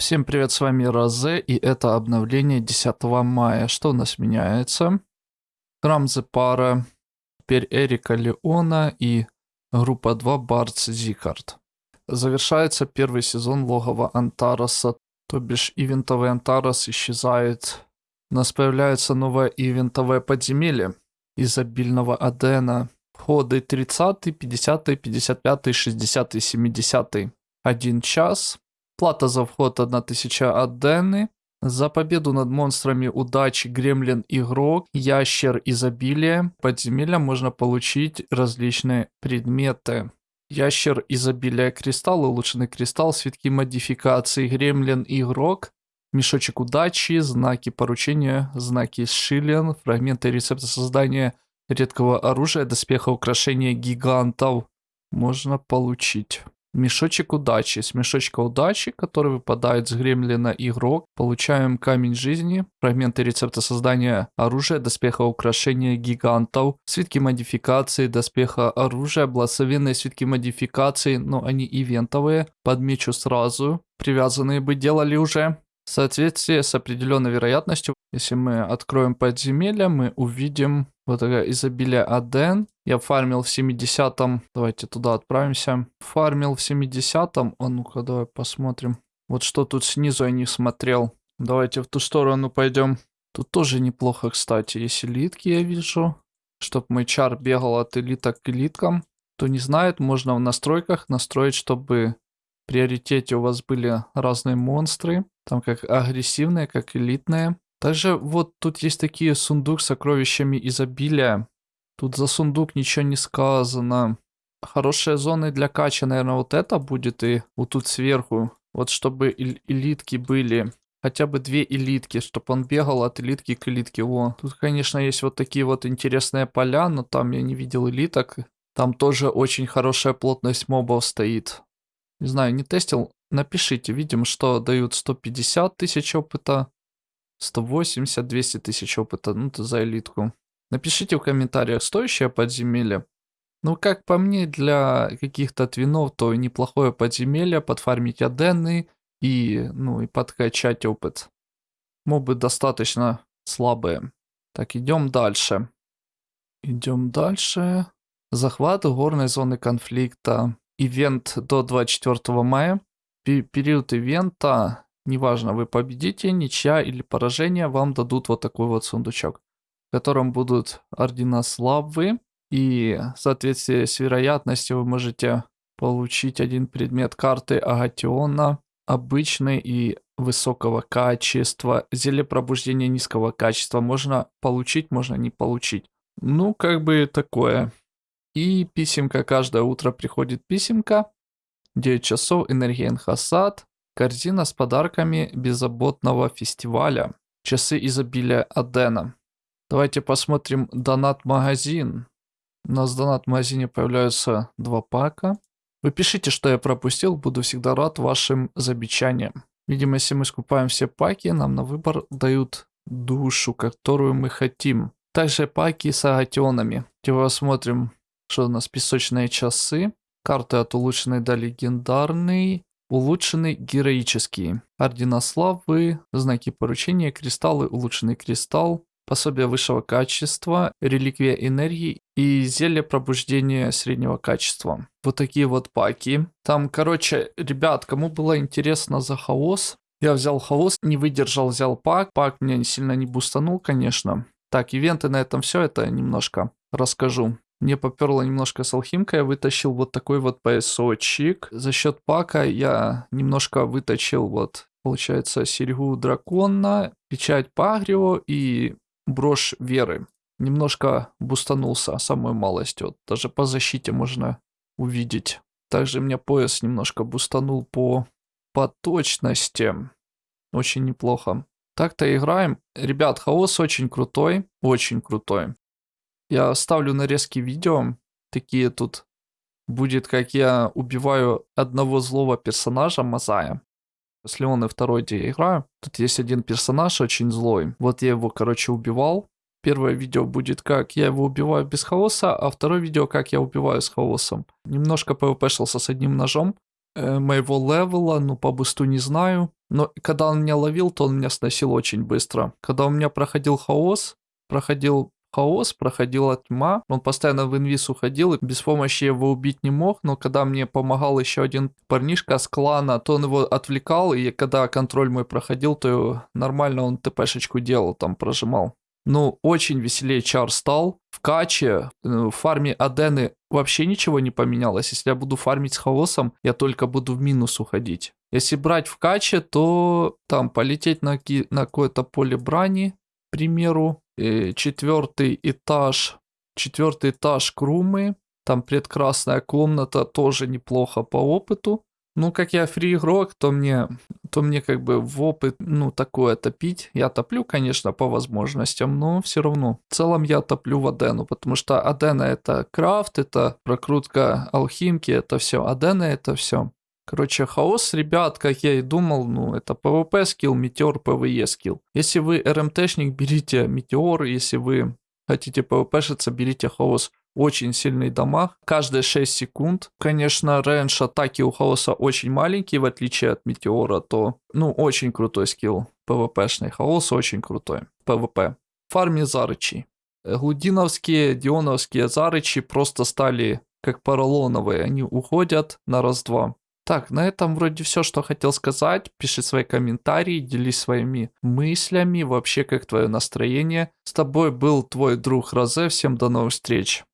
Всем привет, с вами Розе, и это обновление 10 мая. Что у нас меняется? Храм Зепара, теперь Эрика Леона и группа 2 Бардс Зикард. Завершается первый сезон логова Антароса, то бишь ивентовый Антарос исчезает. У нас появляется новое ивентовое подземелье изобильного Адена. Ходы 30, 50, 55, 60, 70. Один час. Плата за вход 1000 адены. За победу над монстрами удачи, гремлин игрок, ящер изобилия. Подземелья можно получить различные предметы. Ящер изобилия кристалл, улучшенный кристалл, свитки модификации, гремлин игрок, мешочек удачи, знаки поручения, знаки шилен, фрагменты рецепта создания редкого оружия, доспеха украшения гигантов можно получить. Мешочек удачи. С мешочка удачи, который выпадает с гремлина игрок, получаем камень жизни, фрагменты рецепта создания оружия, доспеха украшения гигантов, свитки модификации, доспеха оружия, благословенные свитки модификации, но они ивентовые, подмечу сразу, привязанные бы делали уже. В соответствии с определенной вероятностью, если мы откроем подземелье, мы увидим вот такое изобилие Аден. Я фармил в 70-м. Давайте туда отправимся. Фармил в 70-м. А ну-ка, давай посмотрим. Вот что тут снизу я не смотрел. Давайте в ту сторону пойдем. Тут тоже неплохо, кстати. Есть элитки, я вижу. Чтоб мой чар бегал от элиток к элиткам. Кто не знает, можно в настройках настроить, чтобы в приоритете у вас были разные монстры. Там как агрессивные, как элитные. Также вот тут есть такие сундук с сокровищами изобилия. Тут за сундук ничего не сказано. Хорошие зоны для кача, наверное, вот это будет и вот тут сверху. Вот чтобы элитки были. Хотя бы две элитки, чтобы он бегал от элитки к элитке. Во. Тут, конечно, есть вот такие вот интересные поля, но там я не видел элиток. Там тоже очень хорошая плотность мобов стоит. Не знаю, не тестил. Напишите, видим, что дают 150 тысяч опыта. 180, 200 тысяч опыта, ну это за элитку. Напишите в комментариях, стоящее подземелье. Ну, как по мне, для каких-то твинов, то неплохое подземелье, подфармить адены и, ну, и подкачать опыт. Мобы достаточно слабые. Так, идем дальше. Идем дальше. Захват горной зоны конфликта. Ивент до 24 мая. Период ивента Неважно, вы победите, ничья или поражение, вам дадут вот такой вот сундучок, в котором будут ордена славы. И в соответствии с вероятностью вы можете получить один предмет карты Агатиона, обычный и высокого качества. Зелье пробуждения низкого качества можно получить, можно не получить. Ну, как бы такое. И писемка, каждое утро приходит писемка. 9 часов, энергия Энхасад. Корзина с подарками беззаботного фестиваля. Часы изобилия Адена. Давайте посмотрим донат-магазин. У нас в донат-магазине появляются два пака. Вы пишите, что я пропустил, буду всегда рад вашим замечаниям. Видимо, если мы скупаем все паки, нам на выбор дают душу, которую мы хотим. Также паки с агатионами. Давайте посмотрим, что у нас песочные часы. Карты от улучшенной до легендарной. Улучшенный героический. Ордена славы, знаки поручения, кристаллы, улучшенный кристалл, пособие высшего качества, реликвия энергии и зелье пробуждения среднего качества. Вот такие вот паки. Там, короче, ребят, кому было интересно за хаос, я взял хаос, не выдержал, взял пак. Пак меня сильно не бустанул, конечно. Так, ивенты на этом все, это немножко расскажу. Мне поперло немножко с алхимкой, я вытащил вот такой вот поясочек. За счет пака я немножко вытащил вот, получается, серьгу дракона, печать Пагрио и брошь веры. Немножко бустанулся самой малостью, даже по защите можно увидеть. Также мне пояс немножко бустанул по, по точности. Очень неплохо. Так-то играем. Ребят, хаос очень крутой, очень крутой. Я ставлю нарезки видео, такие тут. Будет, как я убиваю одного злого персонажа, Мазая. С Леоной второй, где я играю, тут есть один персонаж очень злой. Вот я его, короче, убивал. Первое видео будет, как я его убиваю без хаоса, а второе видео, как я убиваю с хаосом. Немножко пвпшился с одним ножом. э, моего левела, ну по бусту не знаю. Но когда он меня ловил, то он меня сносил очень быстро. Когда у меня проходил хаос, проходил хаос, проходила тьма. Он постоянно в инвиз уходил, и без помощи его убить не мог, но когда мне помогал еще один парнишка с клана, то он его отвлекал, и когда контроль мой проходил, то нормально он ТПшечку делал, там прожимал. Ну, очень веселее чар стал. В каче, э, в фарме Адены вообще ничего не поменялось. Если я буду фармить с хаосом, я только буду в минус уходить. Если брать в каче, то там полететь на, на какое-то поле брани, к примеру, четвертый этаж, четвертый этаж Крумы, там предкрасная комната, тоже неплохо по опыту. Ну, как я фри игрок, то мне, то мне как бы в опыт, ну, такое топить. Я топлю, конечно, по возможностям, но все равно. В целом я топлю в Адену, потому что Адена это крафт, это прокрутка алхимки, это все. Адена это все. Короче, хаос, ребят, как я и думал, ну, это PvP скилл, метеор, PvE скилл. Если вы RMT шник, берите метеор, если вы хотите PvP -шиться, берите хаос очень сильный дамаг, каждые 6 секунд. Конечно, range атаки у Хаоса очень маленький, в отличие от Метеора, то, ну, очень крутой скилл PvP шный. Хаос очень крутой. PvP. Фарми Зарычи. Глудиновские, Дионовские Зарычи просто стали как поролоновые. Они уходят на раз-два. Так, на этом вроде все, что хотел сказать. Пиши свои комментарии, делись своими мыслями, вообще как твое настроение. С тобой был твой друг Розе. Всем до новых встреч.